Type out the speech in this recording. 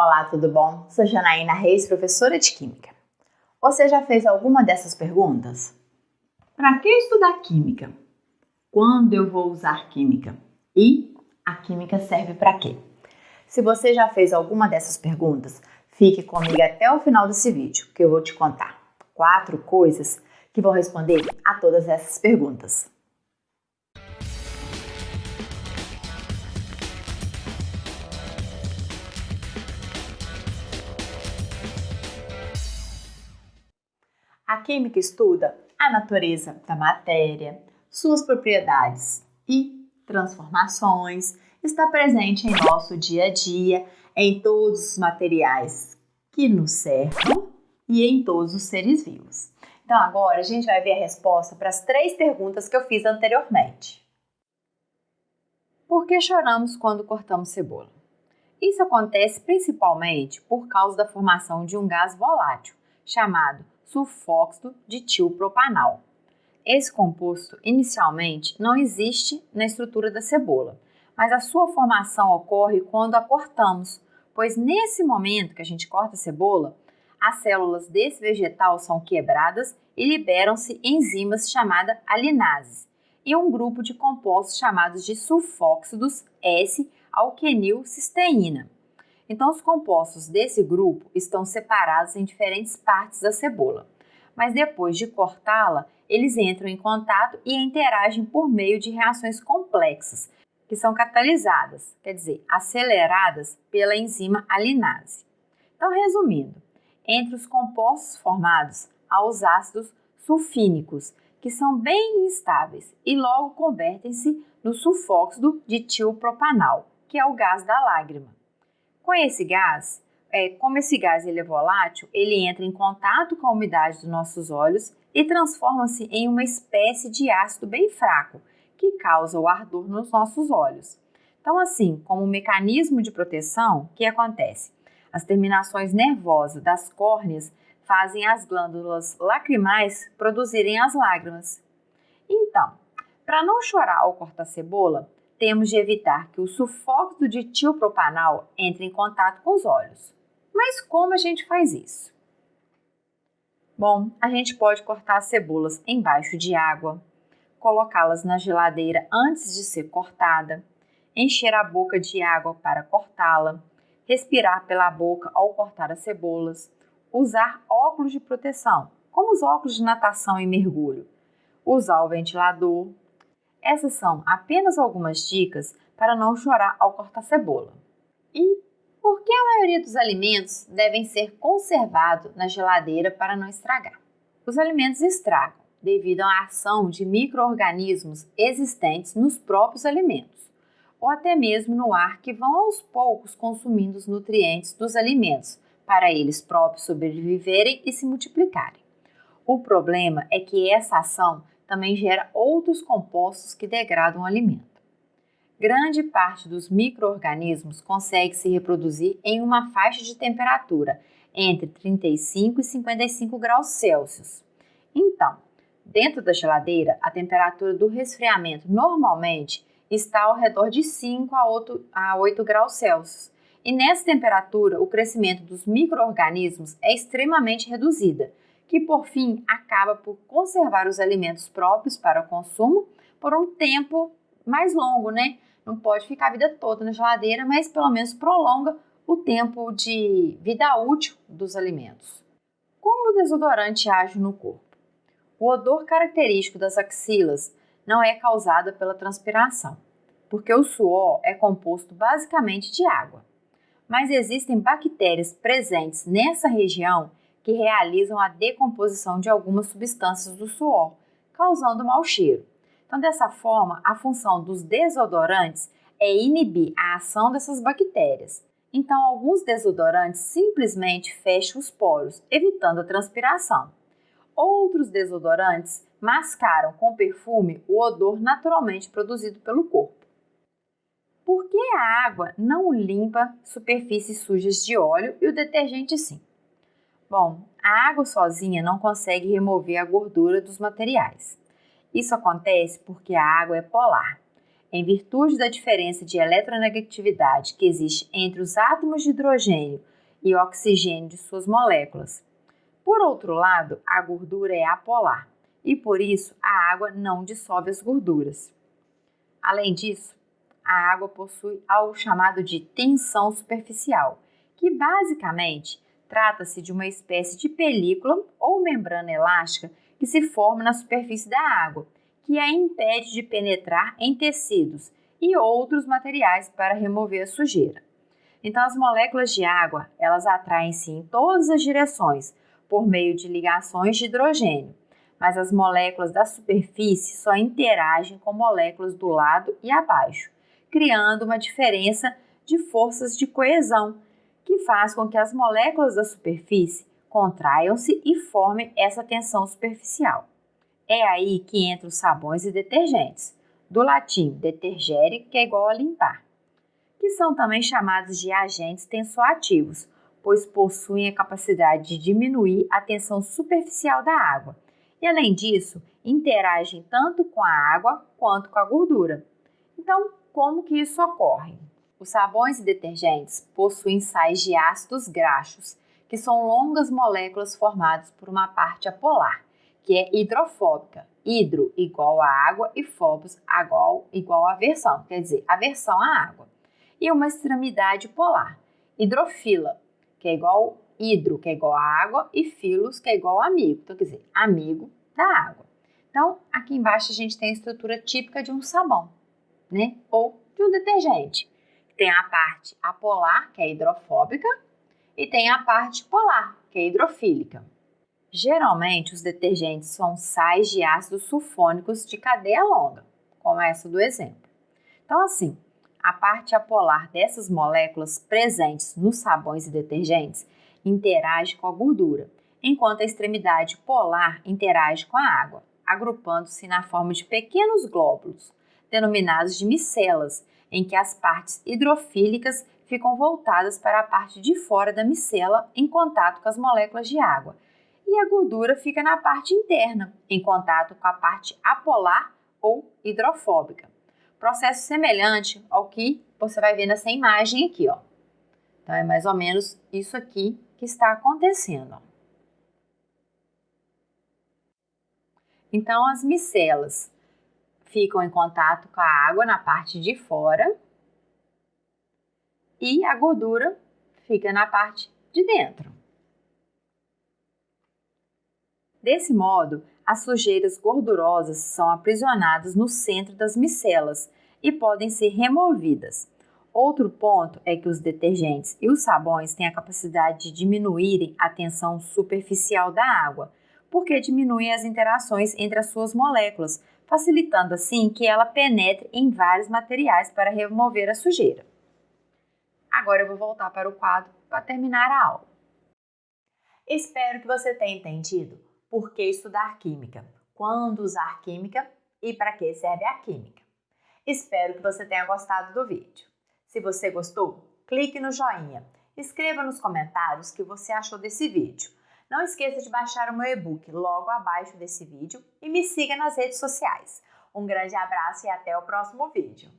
Olá, tudo bom? Sou Janaína Reis, professora de Química. Você já fez alguma dessas perguntas? Para que estudar Química? Quando eu vou usar Química? E a Química serve para quê? Se você já fez alguma dessas perguntas, fique comigo até o final desse vídeo, que eu vou te contar quatro coisas que vão responder a todas essas perguntas. A química estuda a natureza da matéria, suas propriedades e transformações, está presente em nosso dia a dia, em todos os materiais que nos cercam e em todos os seres vivos. Então, agora a gente vai ver a resposta para as três perguntas que eu fiz anteriormente. Por que choramos quando cortamos cebola? Isso acontece principalmente por causa da formação de um gás volátil chamado sulfóxido de tiopropanal. Esse composto inicialmente não existe na estrutura da cebola, mas a sua formação ocorre quando a cortamos, pois nesse momento que a gente corta a cebola, as células desse vegetal são quebradas e liberam-se enzimas chamadas alinases e um grupo de compostos chamados de sulfóxidos S-alquenilcisteína. Então, os compostos desse grupo estão separados em diferentes partes da cebola, mas depois de cortá-la, eles entram em contato e interagem por meio de reações complexas, que são catalisadas, quer dizer, aceleradas pela enzima alinase. Então, resumindo, entre os compostos formados há os ácidos sulfínicos, que são bem instáveis e logo convertem-se no sulfóxido de tiopropanal, que é o gás da lágrima. Com esse gás, é, como esse gás ele é volátil, ele entra em contato com a umidade dos nossos olhos e transforma-se em uma espécie de ácido bem fraco, que causa o ardor nos nossos olhos. Então, assim, como um mecanismo de proteção, o que acontece? As terminações nervosas das córneas fazem as glândulas lacrimais produzirem as lágrimas. Então, para não chorar ao cortar cebola, temos de evitar que o sulfóxido de tiopropanal entre em contato com os olhos. Mas como a gente faz isso? Bom, a gente pode cortar as cebolas embaixo de água, colocá-las na geladeira antes de ser cortada, encher a boca de água para cortá-la, respirar pela boca ao cortar as cebolas, usar óculos de proteção, como os óculos de natação e mergulho, usar o ventilador, essas são apenas algumas dicas para não chorar ao cortar cebola. E por que a maioria dos alimentos devem ser conservados na geladeira para não estragar? Os alimentos estragam devido à ação de micro-organismos existentes nos próprios alimentos, ou até mesmo no ar que vão aos poucos consumindo os nutrientes dos alimentos para eles próprios sobreviverem e se multiplicarem. O problema é que essa ação também gera outros compostos que degradam o alimento. Grande parte dos micro-organismos consegue se reproduzir em uma faixa de temperatura entre 35 e 55 graus Celsius. Então, dentro da geladeira, a temperatura do resfriamento normalmente está ao redor de 5 a 8, a 8 graus Celsius. E nessa temperatura, o crescimento dos micro-organismos é extremamente reduzida, que por fim acaba por conservar os alimentos próprios para o consumo por um tempo mais longo, né? Não pode ficar a vida toda na geladeira, mas pelo menos prolonga o tempo de vida útil dos alimentos. Como o desodorante age no corpo? O odor característico das axilas não é causado pela transpiração, porque o suor é composto basicamente de água. Mas existem bactérias presentes nessa região que realizam a decomposição de algumas substâncias do suor, causando mau cheiro. Então, dessa forma, a função dos desodorantes é inibir a ação dessas bactérias. Então, alguns desodorantes simplesmente fecham os poros, evitando a transpiração. Outros desodorantes mascaram com perfume o odor naturalmente produzido pelo corpo. Por que a água não limpa superfícies sujas de óleo e o detergente sim? Bom, a água sozinha não consegue remover a gordura dos materiais. Isso acontece porque a água é polar. em virtude da diferença de eletronegatividade que existe entre os átomos de hidrogênio e oxigênio de suas moléculas. Por outro lado, a gordura é apolar e por isso a água não dissolve as gorduras. Além disso, a água possui algo chamado de tensão superficial, que basicamente trata-se de uma espécie de película ou membrana elástica que se forma na superfície da água, que a impede de penetrar em tecidos e outros materiais para remover a sujeira. Então, as moléculas de água, elas atraem-se em todas as direções por meio de ligações de hidrogênio, mas as moléculas da superfície só interagem com moléculas do lado e abaixo, criando uma diferença de forças de coesão, que faz com que as moléculas da superfície contraiam-se e formem essa tensão superficial. É aí que entram os sabões e detergentes, do latim detergere, que é igual a limpar, que são também chamados de agentes tensoativos, pois possuem a capacidade de diminuir a tensão superficial da água e, além disso, interagem tanto com a água quanto com a gordura. Então, como que isso ocorre? Os sabões e detergentes possuem sais de ácidos graxos, que são longas moléculas formadas por uma parte apolar, que é hidrofóbica. Hidro igual a água e fobos igual, igual a aversão, quer dizer, aversão à água. E uma extremidade polar, hidrofila, que é igual hidro, que é igual a água, e filos, que é igual amigo. Então, quer dizer, amigo da água. Então, aqui embaixo a gente tem a estrutura típica de um sabão, né? Ou de um detergente. Tem a parte apolar, que é hidrofóbica, e tem a parte polar, que é hidrofílica. Geralmente, os detergentes são sais de ácidos sulfônicos de cadeia longa, como essa do exemplo. Então, assim, a parte apolar dessas moléculas presentes nos sabões e detergentes interage com a gordura, enquanto a extremidade polar interage com a água, agrupando-se na forma de pequenos glóbulos, denominados de micelas, em que as partes hidrofílicas ficam voltadas para a parte de fora da micela em contato com as moléculas de água, e a gordura fica na parte interna, em contato com a parte apolar ou hidrofóbica. Processo semelhante ao que você vai ver nessa imagem aqui, ó. Então é mais ou menos isso aqui que está acontecendo. Então, as micelas ficam em contato com a água na parte de fora e a gordura fica na parte de dentro. Desse modo, as sujeiras gordurosas são aprisionadas no centro das micelas e podem ser removidas. Outro ponto é que os detergentes e os sabões têm a capacidade de diminuírem a tensão superficial da água, porque diminuem as interações entre as suas moléculas, facilitando assim que ela penetre em vários materiais para remover a sujeira. Agora eu vou voltar para o quadro para terminar a aula. Espero que você tenha entendido por que estudar química, quando usar química e para que serve a química. Espero que você tenha gostado do vídeo. Se você gostou, clique no joinha. Escreva nos comentários o que você achou desse vídeo. Não esqueça de baixar o meu e-book logo abaixo desse vídeo e me siga nas redes sociais. Um grande abraço e até o próximo vídeo.